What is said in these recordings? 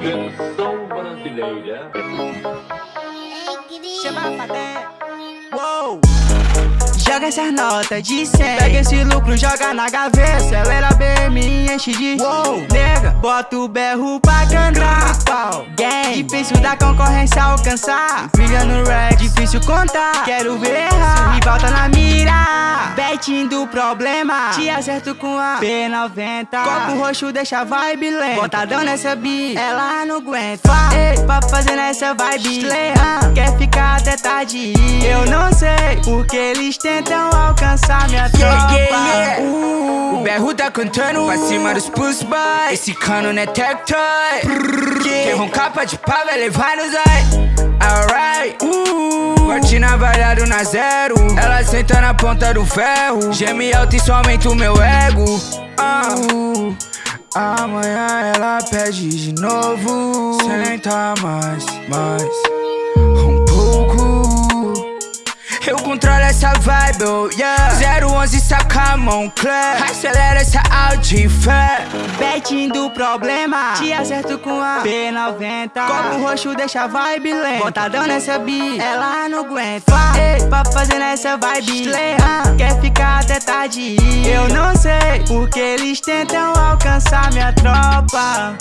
Versão brasileira. Uou! Joga essas notas de 100 Pega esse lucro, joga na gaveta. Acelera BM e enche de Uou! Nega, bota o berro pra cantar gang Difícil da concorrência alcançar. Brilha no rap, difícil contar Quero ver errar, rival tá na mira. Betinho do problema. Te acerto com a P90 Copo roxo deixa a vibe lenta. Botadão nessa beat, ela não aguenta. Ei, pra fazer nessa vibe Slayer, Quer ficar até tarde? Eu não sei porque eles tentam alcançar minha tropa. Yeah, yeah, uh, o berro tá cantando pra cima dos push boys. Esse cano não é tech toy. Quem roncar pode pá vai levar nos eye Alright, uh, Corte navalhado na zero. Ela senta na ponta do ferro. Geme alto e somente o meu ego. Uh, Amanhã ela pede de novo. Senta mais, mais eu controlo essa vibe, oh yeah. 011 saca a clap. Acelera essa Audi, fé. Betinho do problema Te acerto com a P90 Copo roxo deixa a vibe lenta. Botadão nessa beat, ela não aguenta. Ei, pra fazer nessa vibe Slayer, Quer ficar até tarde? Eu não sei porque eles tentam alcançar minha tropa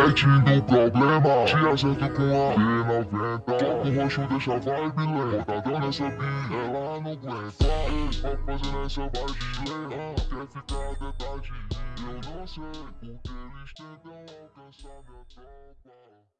Betinho do problema Te acerto com a P90 Copo roxo deixa a vibe lenta Botadão nessa bi, ela não aguenta. Ei, pra fazer nessa vibe lenta Quer ficar até tarde Eu não sei porque eles tentam alcançar minha tropa